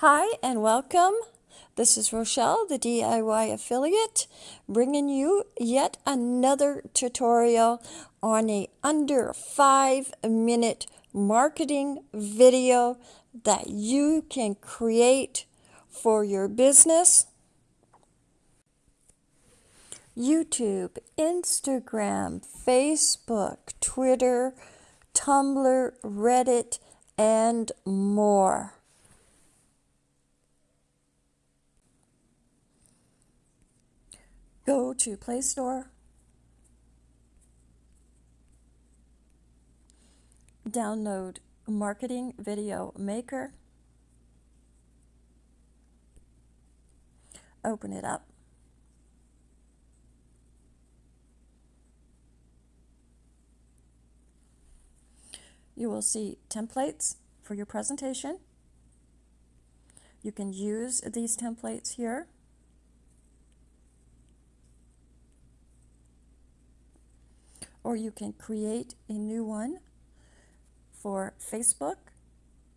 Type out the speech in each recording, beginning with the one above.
Hi and welcome. This is Rochelle, the DIY affiliate, bringing you yet another tutorial on a under five minute marketing video that you can create for your business. YouTube, Instagram, Facebook, Twitter, Tumblr, Reddit, and more. Go to Play Store, download Marketing Video Maker, open it up. You will see templates for your presentation. You can use these templates here. Or you can create a new one for Facebook,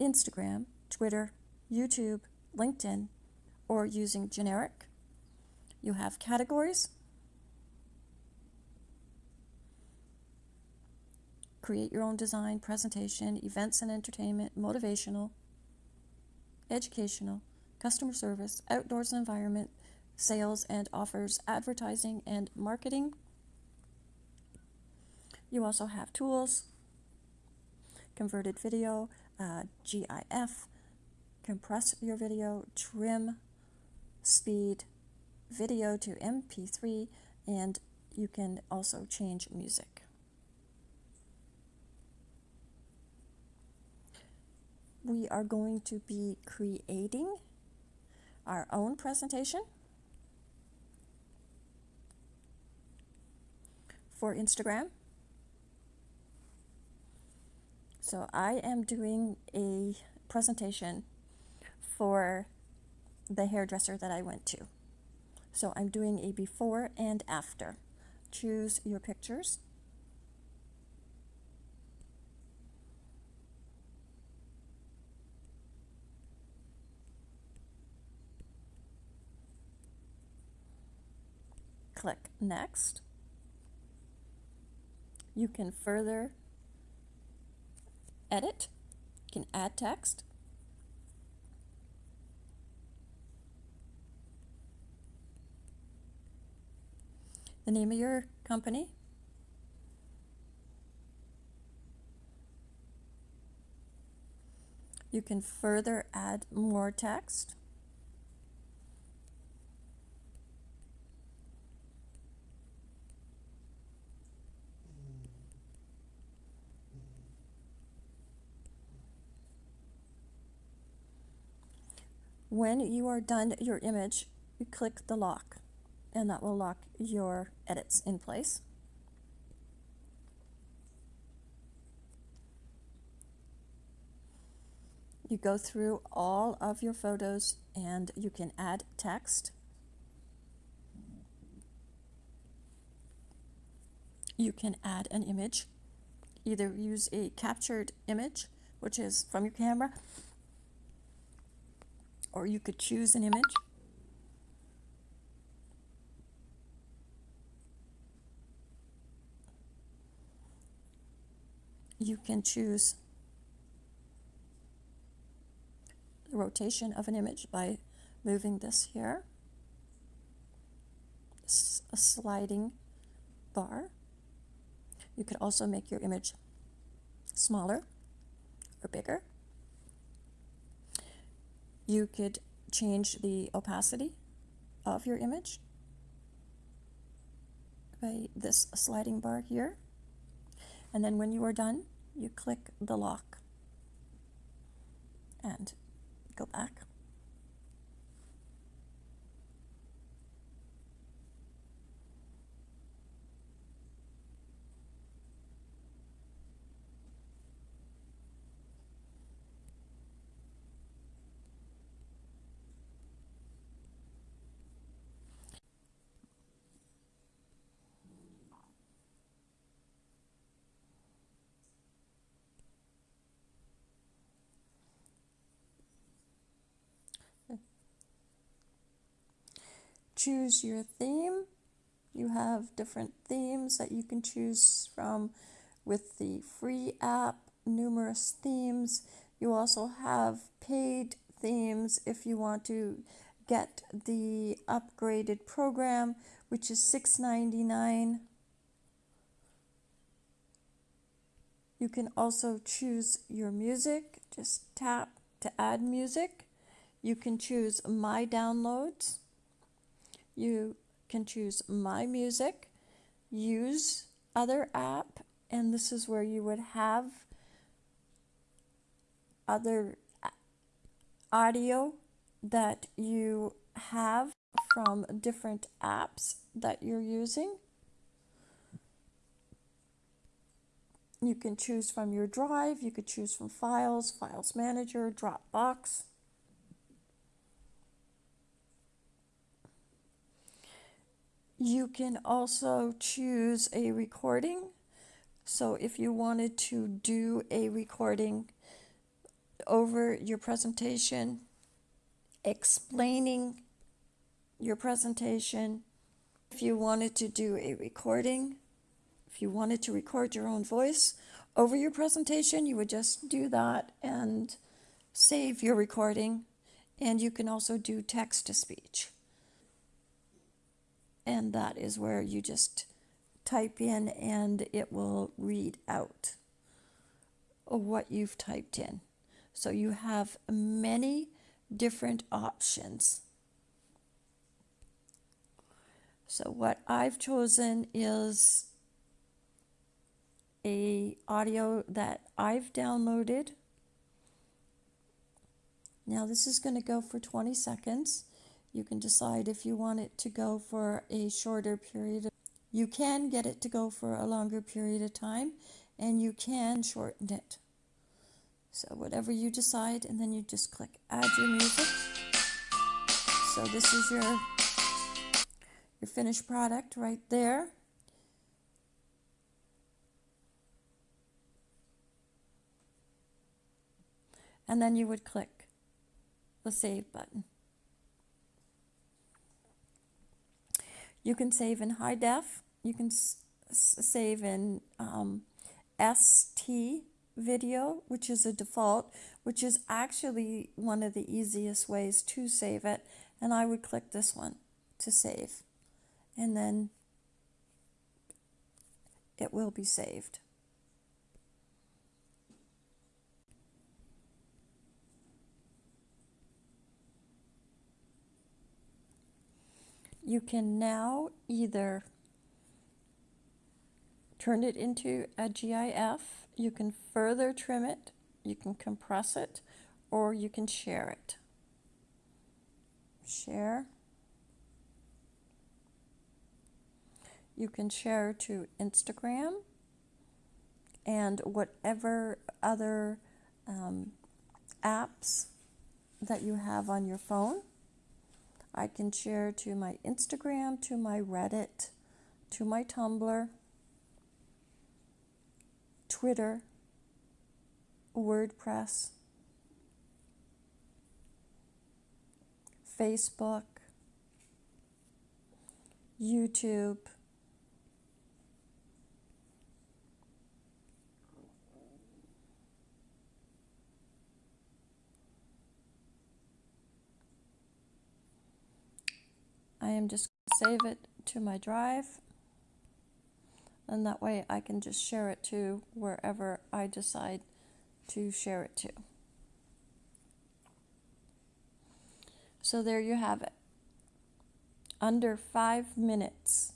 Instagram, Twitter, YouTube, LinkedIn, or using generic. You have categories create your own design, presentation, events and entertainment, motivational, educational, customer service, outdoors and environment, sales and offers, advertising and marketing. You also have tools, converted video, uh, GIF, compress your video, trim, speed, video to MP3, and you can also change music. we are going to be creating our own presentation for Instagram. So I am doing a presentation for the hairdresser that I went to. So I'm doing a before and after. Choose your pictures. click Next. You can further edit, you can add text. The name of your company. You can further add more text. When you are done your image, you click the lock and that will lock your edits in place. You go through all of your photos and you can add text. You can add an image. Either use a captured image, which is from your camera, or you could choose an image. You can choose the rotation of an image by moving this here. A sliding bar. You could also make your image smaller or bigger. You could change the opacity of your image by this sliding bar here. And then when you are done, you click the lock and go back. Choose your theme. You have different themes that you can choose from with the free app, numerous themes. You also have paid themes if you want to get the upgraded program, which is $6.99. You can also choose your music. Just tap to add music. You can choose My Downloads. You can choose My Music, use other app, and this is where you would have other audio that you have from different apps that you're using. You can choose from your drive, you could choose from files, files manager, Dropbox. You can also choose a recording. So if you wanted to do a recording over your presentation, explaining your presentation, if you wanted to do a recording, if you wanted to record your own voice over your presentation, you would just do that and save your recording. And you can also do text to speech. And that is where you just type in and it will read out what you've typed in. So you have many different options. So what I've chosen is a audio that I've downloaded. Now this is going to go for 20 seconds. You can decide if you want it to go for a shorter period. You can get it to go for a longer period of time and you can shorten it. So whatever you decide and then you just click add your music. So this is your your finished product right there. And then you would click the save button. You can save in high def. You can save in um, SD video, which is a default, which is actually one of the easiest ways to save it. And I would click this one to save. And then it will be saved. You can now either turn it into a GIF, you can further trim it, you can compress it, or you can share it. Share. You can share to Instagram and whatever other um, apps that you have on your phone. I can share to my Instagram, to my Reddit, to my Tumblr, Twitter, WordPress, Facebook, YouTube, I am just save it to my drive and that way I can just share it to wherever I decide to share it to. So there you have it. Under five minutes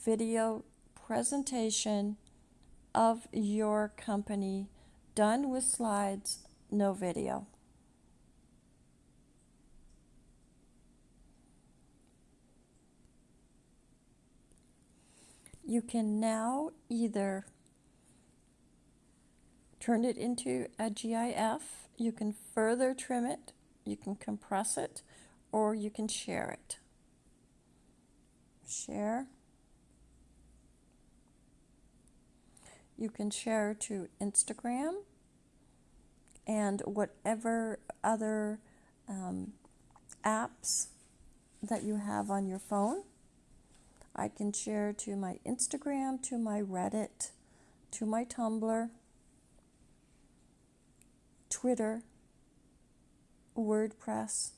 video presentation of your company done with slides, no video. You can now either turn it into a GIF, you can further trim it, you can compress it, or you can share it. Share. You can share to Instagram and whatever other um, apps that you have on your phone. I can share to my Instagram, to my Reddit, to my Tumblr, Twitter, WordPress,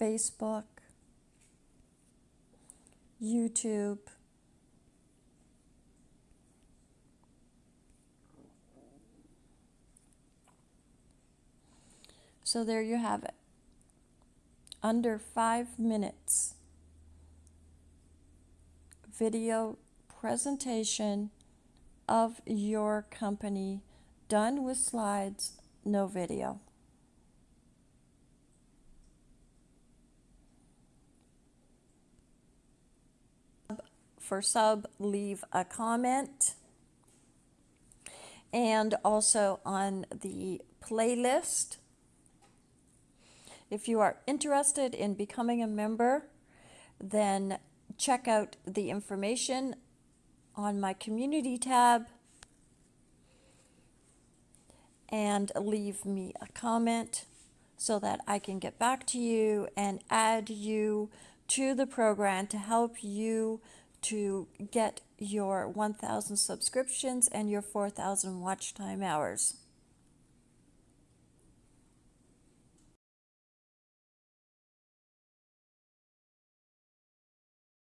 Facebook, YouTube. So there you have it. Under five minutes video presentation of your company done with slides, no video. For sub, leave a comment. And also on the playlist, if you are interested in becoming a member, then check out the information on my community tab and leave me a comment so that I can get back to you and add you to the program to help you to get your 1,000 subscriptions and your 4,000 watch time hours.